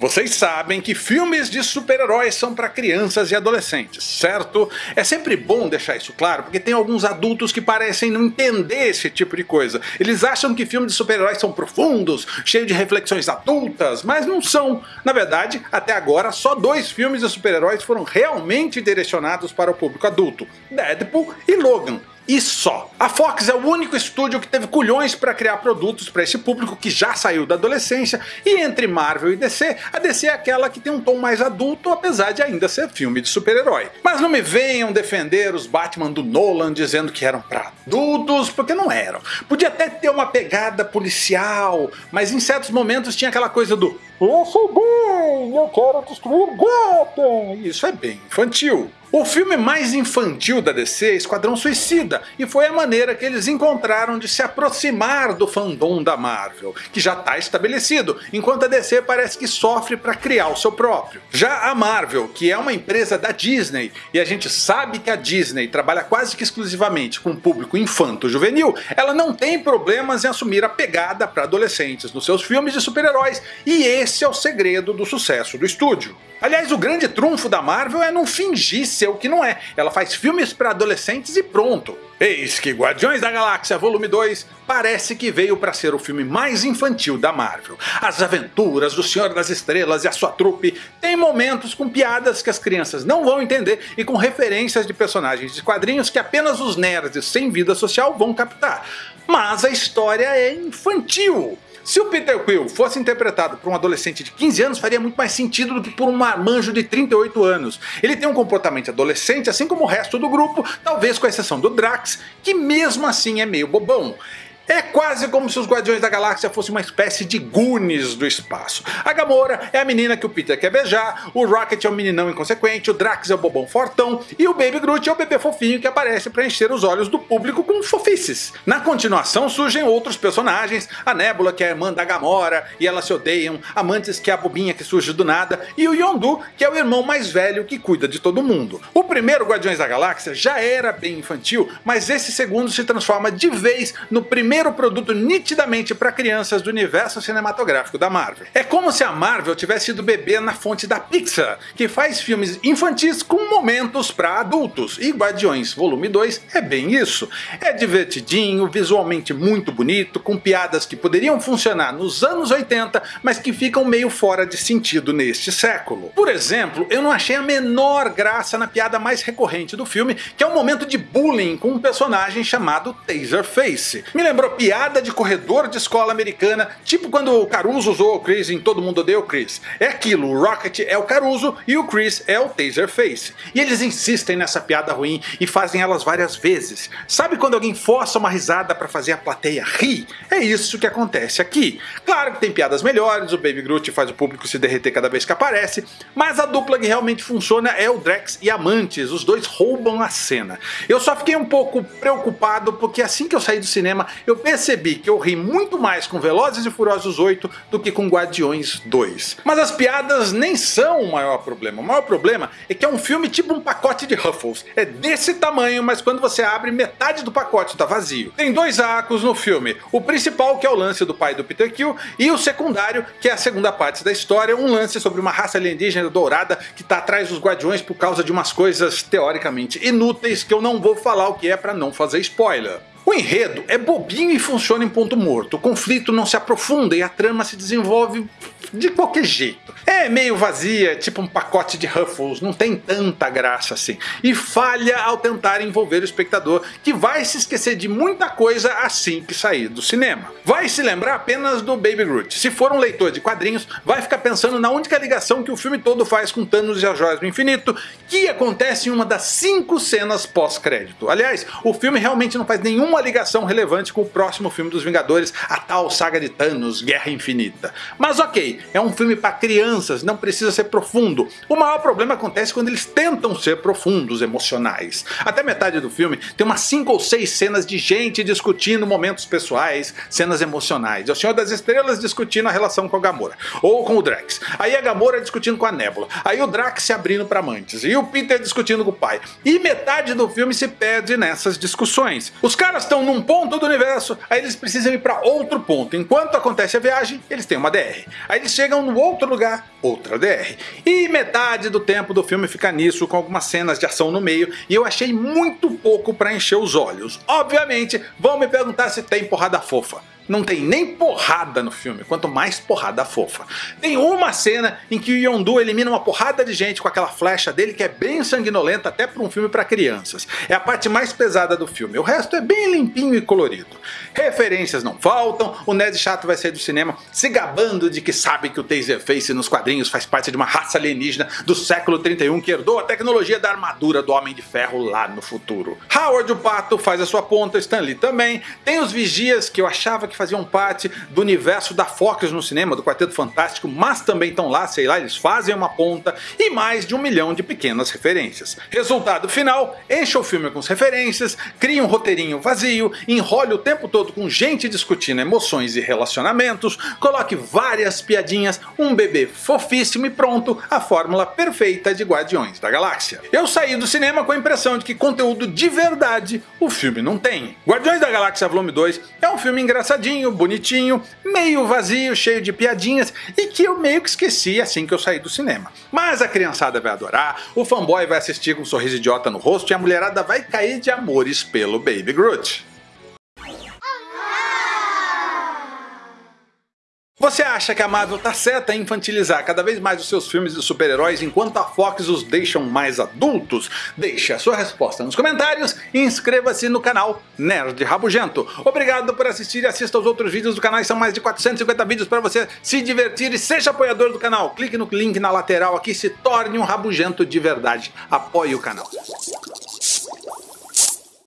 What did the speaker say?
Vocês sabem que filmes de super-heróis são para crianças e adolescentes, certo? É sempre bom deixar isso claro, porque tem alguns adultos que parecem não entender esse tipo de coisa. Eles acham que filmes de super-heróis são profundos, cheios de reflexões adultas, mas não são. Na verdade, até agora, só dois filmes de super-heróis foram realmente direcionados para o público adulto: Deadpool e Logan e só. A Fox é o único estúdio que teve culhões para criar produtos para esse público que já saiu da adolescência, e entre Marvel e DC, a DC é aquela que tem um tom mais adulto, apesar de ainda ser filme de super-herói. Mas não me venham defender os Batman do Nolan dizendo que eram para adultos, porque não eram. Podia até ter uma pegada policial, mas em certos momentos tinha aquela coisa do eu sou bem, eu quero destruir Gotham. Isso é bem infantil. O filme mais infantil da DC é Esquadrão Suicida, e foi a maneira que eles encontraram de se aproximar do fandom da Marvel, que já está estabelecido, enquanto a DC parece que sofre para criar o seu próprio. Já a Marvel, que é uma empresa da Disney, e a gente sabe que a Disney trabalha quase que exclusivamente com o público infanto-juvenil, ela não tem problemas em assumir a pegada para adolescentes nos seus filmes de super-heróis, e esse é o segredo do sucesso do estúdio. Aliás, o grande trunfo da Marvel é não fingir ser o que não é. Ela faz filmes para adolescentes e pronto. Eis que Guardiões da Galáxia Volume 2 parece que veio para ser o filme mais infantil da Marvel. As aventuras do Senhor das Estrelas e a sua trupe têm momentos com piadas que as crianças não vão entender e com referências de personagens de quadrinhos que apenas os nerds sem vida social vão captar. Mas a história é infantil. Se o Peter Quill fosse interpretado por um adolescente de 15 anos, faria muito mais sentido do que por um marmanjo de 38 anos. Ele tem um comportamento adolescente, assim como o resto do grupo, talvez com exceção do Drax, que mesmo assim é meio bobão. É quase como se os Guardiões da Galáxia fossem uma espécie de Goonies do espaço. A Gamora é a menina que o Peter quer beijar, o Rocket é o meninão inconsequente, o Drax é o bobão fortão e o Baby Groot é o bebê fofinho que aparece para encher os olhos do público com fofices. Na continuação surgem outros personagens, a Nebula que é a irmã da Gamora e elas se odeiam, a Mantis que é a bobinha que surge do nada e o Yondu que é o irmão mais velho que cuida de todo mundo. O primeiro Guardiões da Galáxia já era bem infantil, mas esse segundo se transforma de vez no primeiro primeiro produto nitidamente para crianças do universo cinematográfico da Marvel. É como se a Marvel tivesse sido bebê na fonte da Pixar, que faz filmes infantis com momentos para adultos, e Guardiões Volume 2 é bem isso. É divertidinho, visualmente muito bonito, com piadas que poderiam funcionar nos anos 80, mas que ficam meio fora de sentido neste século. Por exemplo, eu não achei a menor graça na piada mais recorrente do filme, que é um momento de bullying com um personagem chamado Taserface. Me lembrou piada de corredor de escola americana, tipo quando o Caruso usou o Chris em Todo Mundo Odeia o Chris. É aquilo, o Rocket é o Caruso e o Chris é o Taserface. E eles insistem nessa piada ruim e fazem elas várias vezes. Sabe quando alguém força uma risada para fazer a plateia rir? É isso que acontece aqui. Claro que tem piadas melhores, o Baby Groot faz o público se derreter cada vez que aparece, mas a dupla que realmente funciona é o Drex e Amantes, os dois roubam a cena. Eu só fiquei um pouco preocupado porque assim que eu saí do cinema eu percebi que eu ri muito mais com Velozes e Furiosos 8 do que com Guardiões 2. Mas as piadas nem são o maior problema. O maior problema é que é um filme tipo um pacote de Ruffles. É desse tamanho, mas quando você abre, metade do pacote está vazio. Tem dois arcos no filme. O principal, que é o lance do pai do Peter Quill, e o secundário, que é a segunda parte da história, um lance sobre uma raça alienígena dourada que está atrás dos Guardiões por causa de umas coisas teoricamente inúteis que eu não vou falar o que é para não fazer spoiler. O enredo é bobinho e funciona em ponto morto. O conflito não se aprofunda e a trama se desenvolve de qualquer jeito. É meio vazia, tipo um pacote de Ruffles, não tem tanta graça assim. E falha ao tentar envolver o espectador, que vai se esquecer de muita coisa assim que sair do cinema. Vai se lembrar apenas do Baby Groot. Se for um leitor de quadrinhos, vai ficar pensando na única ligação que o filme todo faz com Thanos e as Joias do Infinito, que acontece em uma das cinco cenas pós-crédito. Aliás, o filme realmente não faz nenhuma ligação relevante com o próximo filme dos Vingadores, a tal saga de Thanos, Guerra Infinita. Mas ok, é um filme para crianças, não precisa ser profundo. O maior problema acontece quando eles tentam ser profundos, emocionais. Até metade do filme tem umas 5 ou 6 cenas de gente discutindo momentos pessoais, cenas emocionais. É o Senhor das Estrelas discutindo a relação com a Gamora, ou com o Drax. Aí a Gamora discutindo com a Nebula. Aí o Drax se abrindo para amantes. E o Peter discutindo com o pai. E metade do filme se perde nessas discussões. Os caras estão num ponto do universo, aí eles precisam ir para outro ponto. Enquanto acontece a viagem, eles têm uma DR. Aí chegam no outro lugar, outra DR. E metade do tempo do filme fica nisso, com algumas cenas de ação no meio, e eu achei muito pouco para encher os olhos. Obviamente, vão me perguntar se tem porrada fofa não tem nem porrada no filme, quanto mais porrada fofa. Tem uma cena em que o Yondu elimina uma porrada de gente com aquela flecha dele que é bem sanguinolenta até para um filme para crianças. É a parte mais pesada do filme, o resto é bem limpinho e colorido. Referências não faltam, o Ned Chato vai sair do cinema se gabando de que sabe que o Taserface nos quadrinhos faz parte de uma raça alienígena do século 31 que herdou a tecnologia da armadura do Homem de Ferro lá no futuro. Howard o Pato faz a sua ponta, Stanley também, tem os vigias que eu achava que faziam parte do universo da Fox no cinema, do Quarteto Fantástico, mas também estão lá, sei lá, eles fazem uma ponta e mais de um milhão de pequenas referências. Resultado final, enche o filme com as referências, cria um roteirinho vazio, enrole o tempo todo com gente discutindo emoções e relacionamentos, coloque várias piadinhas, um bebê fofíssimo e pronto, a fórmula perfeita de Guardiões da Galáxia. Eu saí do cinema com a impressão de que conteúdo de verdade o filme não tem. Guardiões da Galáxia Volume 2 é um filme engraçadinho bonitinho, meio vazio, cheio de piadinhas e que eu meio que esqueci assim que eu saí do cinema. Mas a criançada vai adorar, o fanboy vai assistir com um sorriso idiota no rosto e a mulherada vai cair de amores pelo Baby Groot. Você acha que a Marvel tá certa em infantilizar cada vez mais os seus filmes de super-heróis enquanto a Fox os deixam mais adultos? Deixe a sua resposta nos comentários e inscreva-se no canal Nerd Rabugento. Obrigado por assistir e assista aos outros vídeos do canal, são mais de 450 vídeos para você se divertir e seja apoiador do canal. Clique no link na lateral aqui e se torne um rabugento de verdade. Apoie o canal.